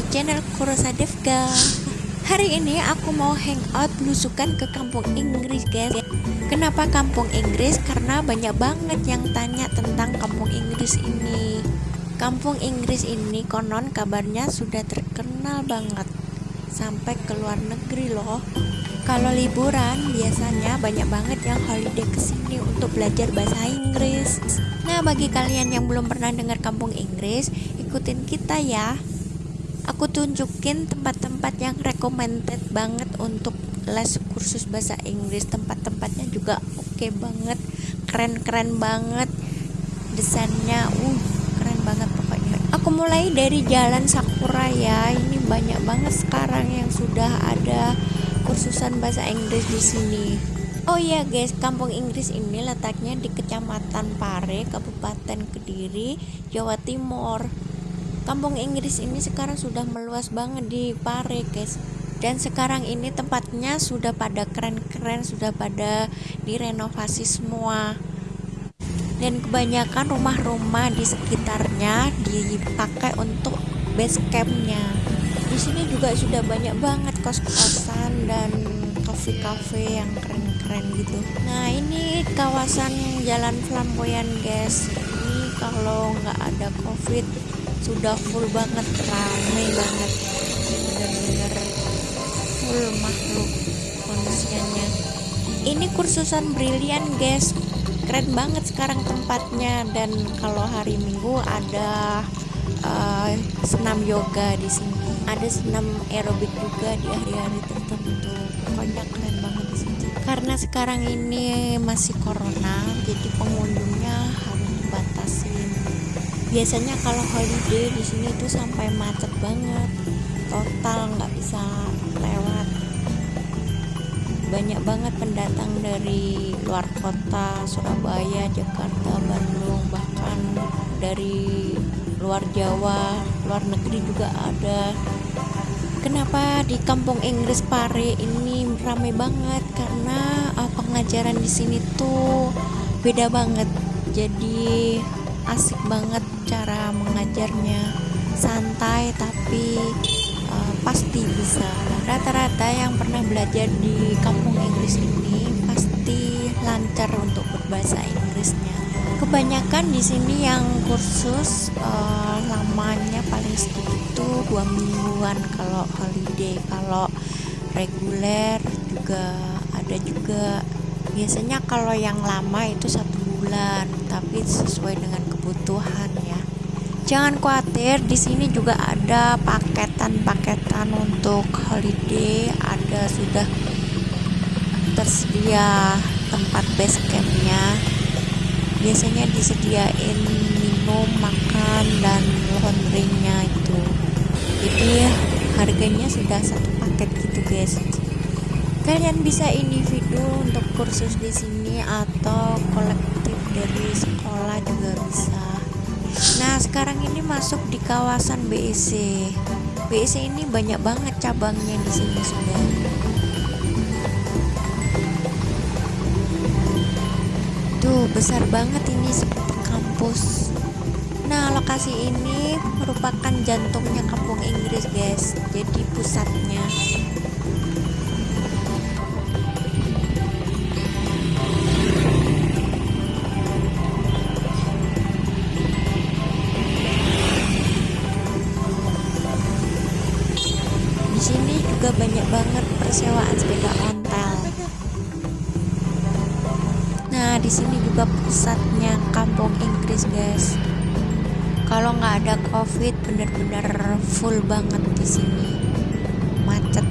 di channel Kurosa Devga. Hari ini aku mau hangout belusukan ke kampung Inggris guys. Kenapa kampung Inggris? Karena banyak banget yang tanya tentang kampung Inggris ini. Kampung Inggris ini konon kabarnya sudah terkenal banget. Sampai ke luar negeri loh. Kalau liburan biasanya banyak banget yang holiday ke sini untuk belajar bahasa Inggris. Nah bagi kalian yang belum pernah dengar kampung Inggris ikutin kita ya aku tunjukin tempat-tempat yang recommended banget untuk les kursus bahasa Inggris. Tempat-tempatnya juga oke okay banget keren-keren banget desainnya uh keren banget pokoknya. Aku mulai dari jalan Sakura ya ini banyak banget sekarang yang sudah ada kursusan bahasa Inggris di sini. Oh iya guys, kampung Inggris ini letaknya di Kecamatan Pare, Kabupaten Kediri, Jawa Timur. Kampung Inggris ini sekarang sudah meluas banget di Pare guys. Dan sekarang ini tempatnya sudah pada keren-keren sudah pada direnovasi semua. Dan kebanyakan rumah-rumah di sekitarnya dipakai untuk base campnya. Di sini juga sudah banyak banget kos-kosan dan cafe-cafe yang keren-keren gitu. Nah ini kawasan jalan flamboyan guys. Ini kalau nggak ada covid sudah full banget ramai banget. Bener-bener full makhluk manusianya. Ini kursusan brilian guys. Keren banget sekarang tempatnya. Dan kalau hari minggu ada uh, senam yoga di sini. Ada senam aerobik juga di hari-hari tertentu. Pokoknya keren banget di sini karena sekarang ini masih corona jadi pengunjungnya harus dibatasin biasanya kalau holiday di sini tuh sampai macet banget. Total nggak bisa lewat. Banyak banget pendatang dari luar kota Surabaya Jakarta Bandung bahkan dari luar Jawa luar negeri juga ada. Kenapa di kampung Inggris Pare ini ramai banget? Karena pengajaran di sini tuh beda banget. Jadi asik banget cara mengajarnya. Santai tapi uh, pasti bisa. Rata-rata yang pernah belajar di kampung Inggris ini pasti lancar untuk berbahasa Inggrisnya. Kebanyakan di sini yang kursus uh, lamanya paling sedikit dua mingguan kalau holiday. Kalau reguler juga ada juga. Biasanya kalau yang lama itu satu bulan tapi sesuai dengan kebutuhan ya. Jangan khawatir di sini juga ada paketan-paketan untuk holiday. Ada sudah tersedia tempat base campnya. Biasanya disediain minum makan dan laundrynya itu. Jadi harganya sudah satu paket gitu guys. Kalian bisa individu untuk kursus di sini atau kolektif dari sekolah juga bisa sekarang ini masuk di kawasan BEC BEC ini banyak banget cabangnya di sini sudah Tuh besar banget ini seperti kampus. Nah lokasi ini merupakan jantungnya kampung Inggris guys. Jadi pusatnya persewaan sepeda ontel. Nah, di sini juga pusatnya kampung Inggris, guys. Kalau nggak ada covid, bener-bener full banget di sini, macet.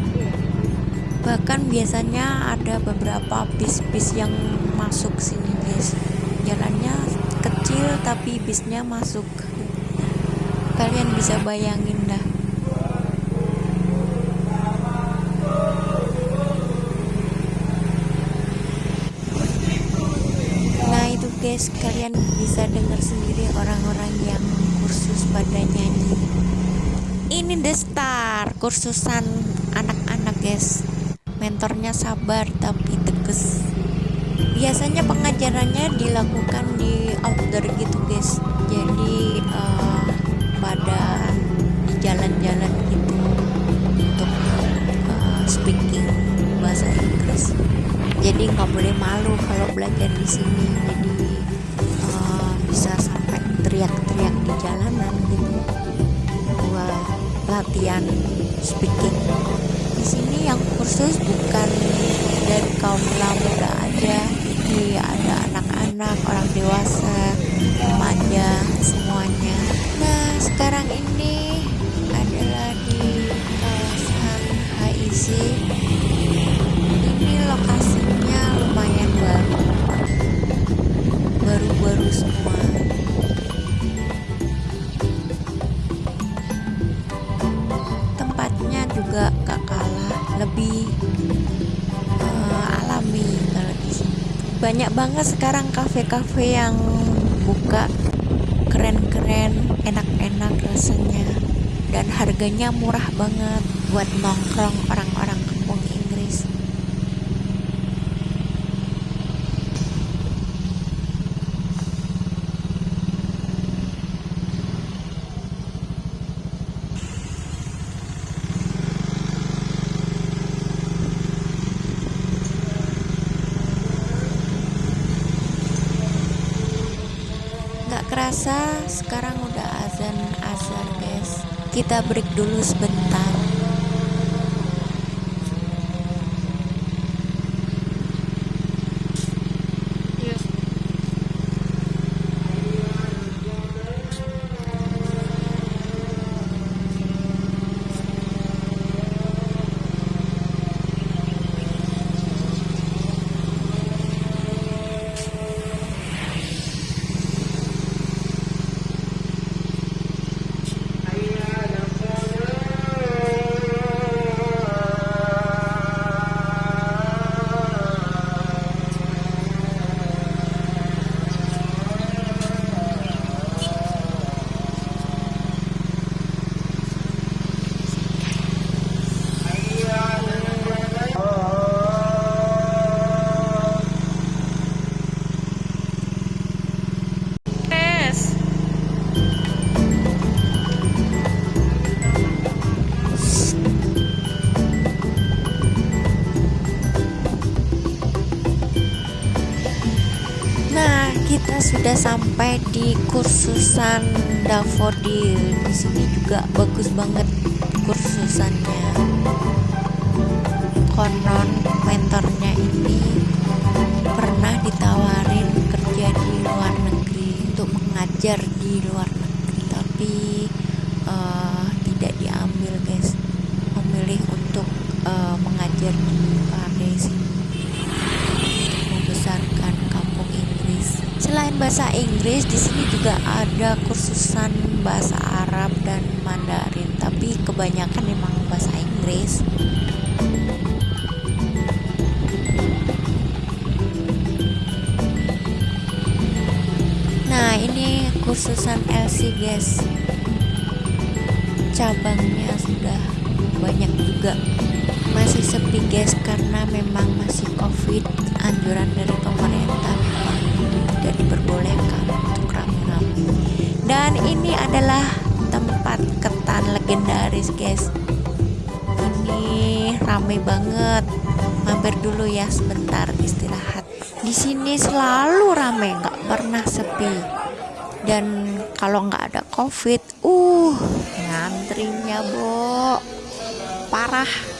Bahkan biasanya ada beberapa bis-bis yang masuk sini, guys. Jalannya kecil tapi bisnya masuk. Kalian bisa bayangin dah guys kalian bisa dengar sendiri orang-orang yang kursus pada nyanyi. Ini the star kursusan anak-anak guys. Mentornya sabar tapi tegas. Biasanya pengajarannya dilakukan di outdoor gitu guys. Jadi uh, pada jalan-jalan gitu untuk uh, speaking bahasa Inggris. Jadi nggak boleh malu kalau belajar di sini. Jadi bisa sampai teriak-teriak di jalanan gitu. Buat latihan speaking. Di sini yang kursus bukan dari kaum muda aja. Jadi ada anak-anak orang dewasa remaja semuanya. Nah sekarang ini adalah di kawasan HIC banyak banget sekarang kafe-kafe yang buka. Keren-keren enak-enak rasanya. Dan harganya murah banget buat nongkrong orang-orang kampung Inggris nggak kerasa sekarang udah azan azhar guys. Kita break dulu sebentar sudah sampai di kursusan Daffodil. Di sini juga bagus banget kursusannya. Konon mentornya ini pernah ditawarin kerja di luar negeri untuk mengajar di luar negeri, tapi uh, tidak diambil, guys. Memilih untuk uh, mengajar di Paris ini membesarkan kampung Inggris. Selain bahasa Inggris, di sini juga ada kursusan bahasa Arab dan Mandarin, tapi kebanyakan memang bahasa Inggris. Nah, ini kursusan LC, guys. Cabangnya sudah banyak juga masih sepi guys karena memang masih covid anjuran dari pemerintah diperbolehkan untuk rame-rame. Dan ini adalah tempat ketan legendaris guys. Ini rame banget. Mampir dulu ya sebentar istirahat. Di sini selalu rame nggak pernah sepi. Dan kalau nggak ada covid uh ngantrinya bo. Parah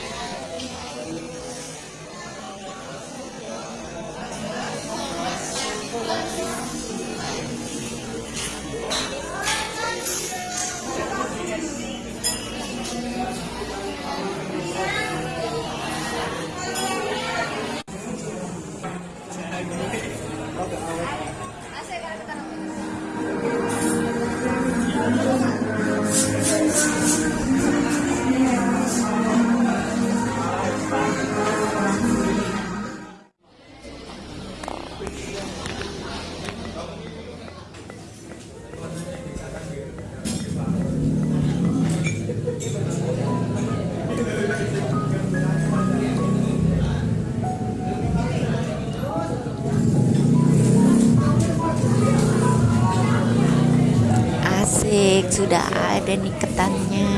sudah ada nih ketannya.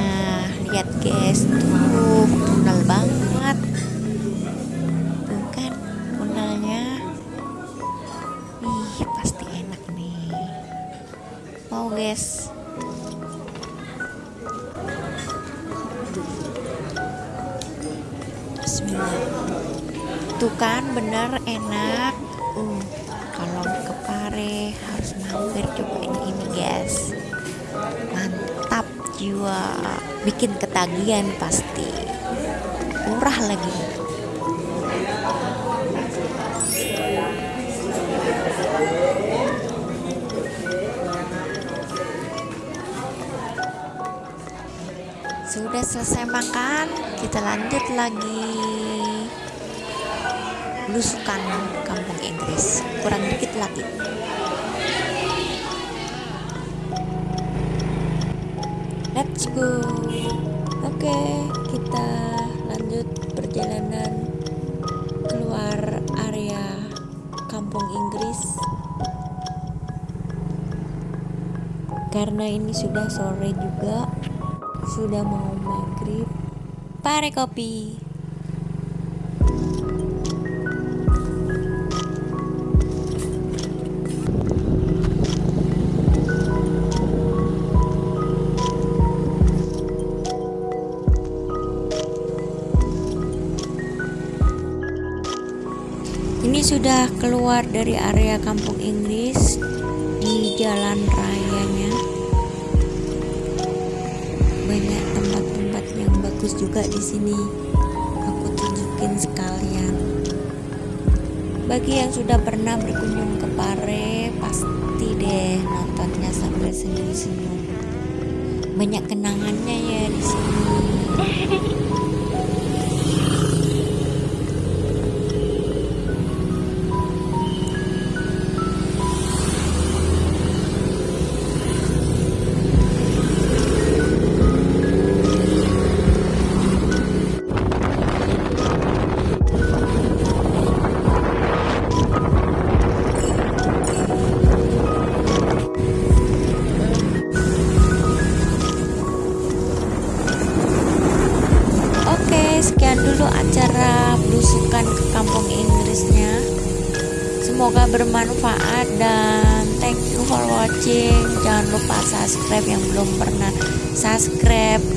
Lihat guys. Tuh tunnel banget. Tuh kan tunnelnya ih pasti enak nih. Mau guys? Tuh kan bener enak. Uh kalau ke Pare harus mampir cobain jiwa bikin ketagihan pasti. Murah lagi. Sudah selesai makan kita lanjut lagi. Belusukan kampung Inggris. Kurang dikit lagi let's go oke kita lanjut perjalanan keluar area kampung Inggris. Karena ini sudah sore juga sudah mau maghrib. Pare kopi ini sudah keluar dari area kampung Inggris di jalan rayanya. Banyak tempat-tempat yang bagus juga di sini aku tunjukin sekalian. Bagi yang sudah pernah berkunjung ke Pare pasti deh nontonnya sambil senyum-senyum. Banyak kenangannya ya di sini subscribe yang belum pernah subscribe.